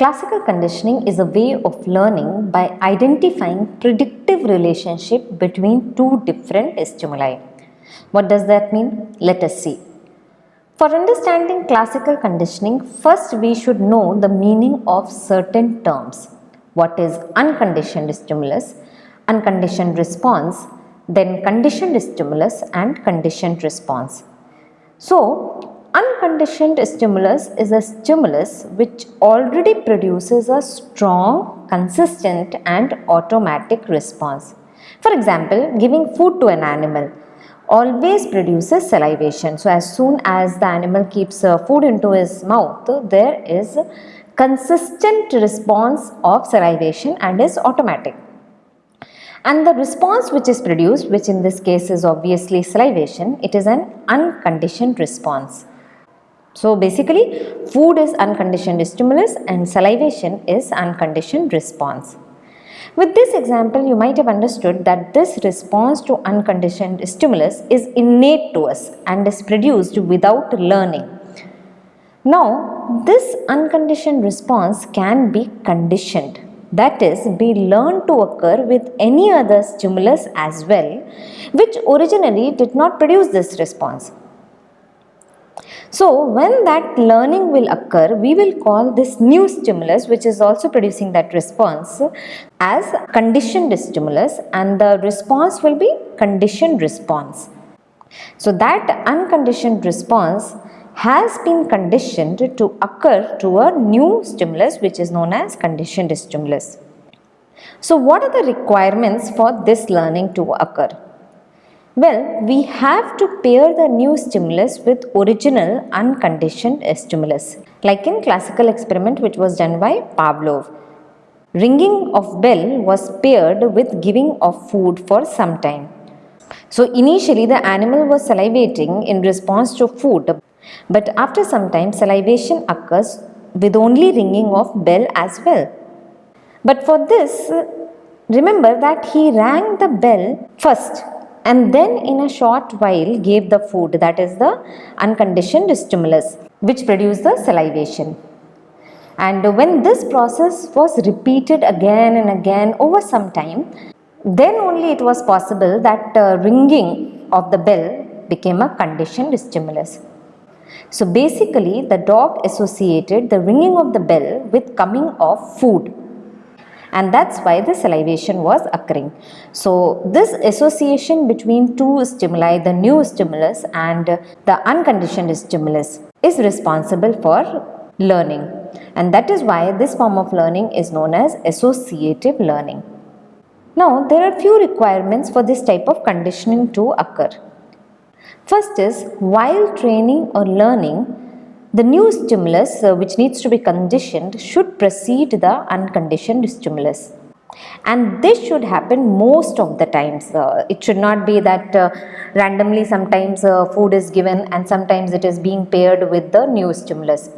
Classical conditioning is a way of learning by identifying predictive relationship between two different stimuli. What does that mean? Let us see. For understanding classical conditioning, first we should know the meaning of certain terms. What is unconditioned stimulus, unconditioned response, then conditioned stimulus and conditioned response. So, unconditioned stimulus is a stimulus which already produces a strong, consistent and automatic response. For example, giving food to an animal always produces salivation. So, as soon as the animal keeps uh, food into his mouth, there is consistent response of salivation and is automatic and the response which is produced which in this case is obviously salivation it is an unconditioned response. So basically food is unconditioned stimulus and salivation is unconditioned response. With this example you might have understood that this response to unconditioned stimulus is innate to us and is produced without learning. Now this unconditioned response can be conditioned that is be learned to occur with any other stimulus as well which originally did not produce this response. So, when that learning will occur, we will call this new stimulus which is also producing that response as conditioned stimulus and the response will be conditioned response. So, that unconditioned response has been conditioned to occur to a new stimulus which is known as conditioned stimulus. So what are the requirements for this learning to occur? Well, we have to pair the new stimulus with original unconditioned stimulus. Like in classical experiment which was done by Pavlov. Ringing of bell was paired with giving of food for some time. So initially the animal was salivating in response to food but after some time salivation occurs with only ringing of bell as well. But for this, remember that he rang the bell first and then in a short while gave the food that is the unconditioned stimulus which produced the salivation. And when this process was repeated again and again over some time, then only it was possible that uh, ringing of the bell became a conditioned stimulus. So basically the dog associated the ringing of the bell with coming of food and that's why the salivation was occurring. So this association between two stimuli, the new stimulus and the unconditioned stimulus is responsible for learning and that is why this form of learning is known as associative learning. Now there are few requirements for this type of conditioning to occur. First is while training or learning, the new stimulus uh, which needs to be conditioned should precede the unconditioned stimulus. And this should happen most of the times. Uh, it should not be that uh, randomly sometimes uh, food is given and sometimes it is being paired with the new stimulus.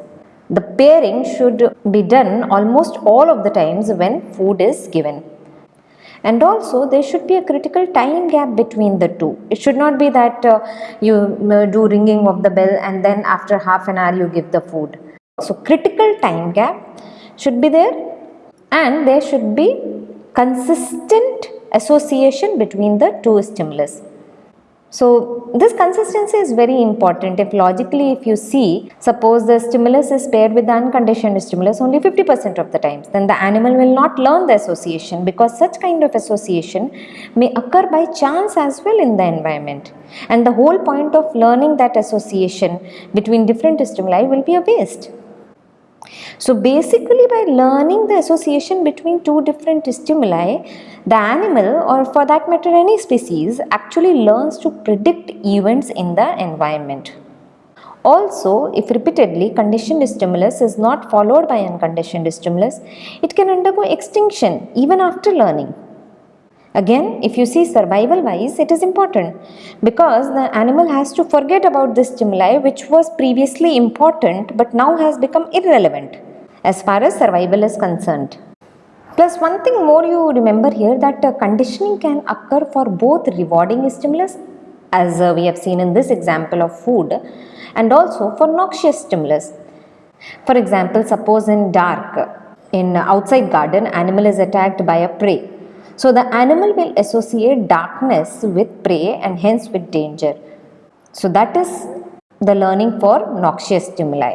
The pairing should be done almost all of the times when food is given and also there should be a critical time gap between the two. It should not be that uh, you uh, do ringing of the bell and then after half an hour you give the food. So critical time gap should be there and there should be consistent association between the two stimulus so this consistency is very important. If logically if you see, suppose the stimulus is paired with the unconditioned stimulus only 50% of the times, then the animal will not learn the association because such kind of association may occur by chance as well in the environment. And the whole point of learning that association between different stimuli will be a waste. So basically by learning the association between two different stimuli, the animal or for that matter any species actually learns to predict events in the environment. Also, if repeatedly conditioned stimulus is not followed by unconditioned stimulus, it can undergo extinction even after learning. Again, if you see survival wise, it is important because the animal has to forget about this stimuli which was previously important but now has become irrelevant as far as survival is concerned. Plus one thing more you remember here that uh, conditioning can occur for both rewarding stimulus as uh, we have seen in this example of food and also for noxious stimulus. For example, suppose in dark in outside garden animal is attacked by a prey so the animal will associate darkness with prey and hence with danger so that is the learning for noxious stimuli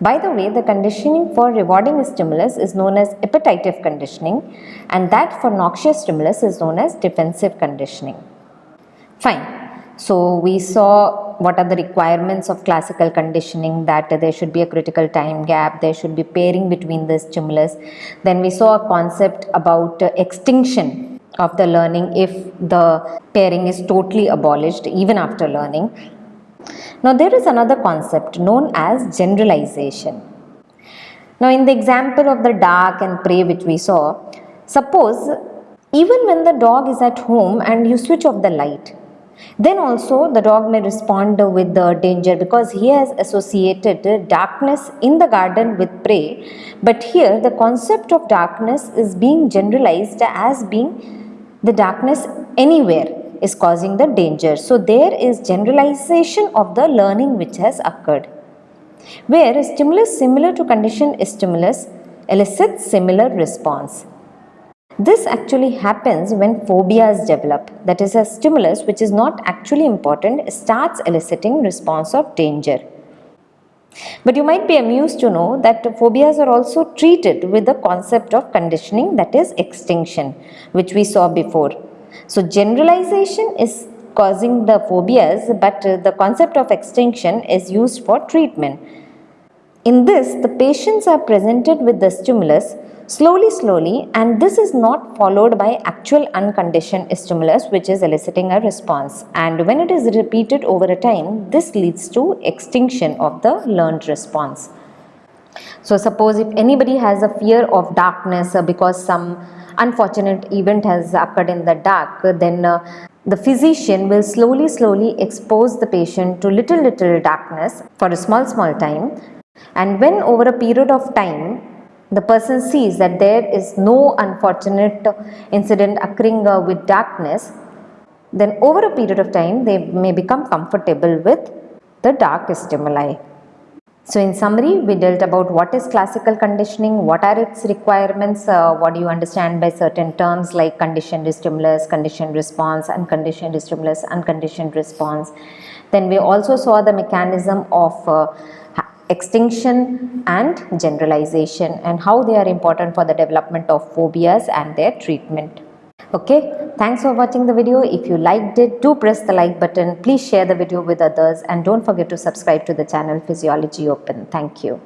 by the way, the conditioning for rewarding stimulus is known as appetitive conditioning and that for noxious stimulus is known as defensive conditioning. Fine. So, we saw what are the requirements of classical conditioning that there should be a critical time gap, there should be pairing between the stimulus. Then we saw a concept about uh, extinction of the learning if the pairing is totally abolished even after learning. Now there is another concept known as generalization. Now in the example of the dark and prey which we saw, suppose even when the dog is at home and you switch off the light, then also the dog may respond with the danger because he has associated darkness in the garden with prey. But here the concept of darkness is being generalized as being the darkness anywhere is causing the danger. So there is generalization of the learning which has occurred. Where a stimulus similar to conditioned stimulus elicits similar response. This actually happens when phobias develop. That is a stimulus which is not actually important starts eliciting response of danger. But you might be amused to know that phobias are also treated with the concept of conditioning that is extinction which we saw before. So generalization is causing the phobias but the concept of extinction is used for treatment. In this the patients are presented with the stimulus slowly slowly and this is not followed by actual unconditioned stimulus which is eliciting a response and when it is repeated over a time this leads to extinction of the learned response. So suppose if anybody has a fear of darkness because some unfortunate event has occurred in the dark, then uh, the physician will slowly slowly expose the patient to little little darkness for a small small time and when over a period of time the person sees that there is no unfortunate incident occurring uh, with darkness then over a period of time they may become comfortable with the dark stimuli. So in summary, we dealt about what is classical conditioning, what are its requirements, uh, what do you understand by certain terms like conditioned stimulus, conditioned response, unconditioned stimulus, unconditioned response. Then we also saw the mechanism of uh, extinction and generalization and how they are important for the development of phobias and their treatment. Okay, thanks for watching the video. If you liked it, do press the like button. Please share the video with others and don't forget to subscribe to the channel Physiology Open. Thank you.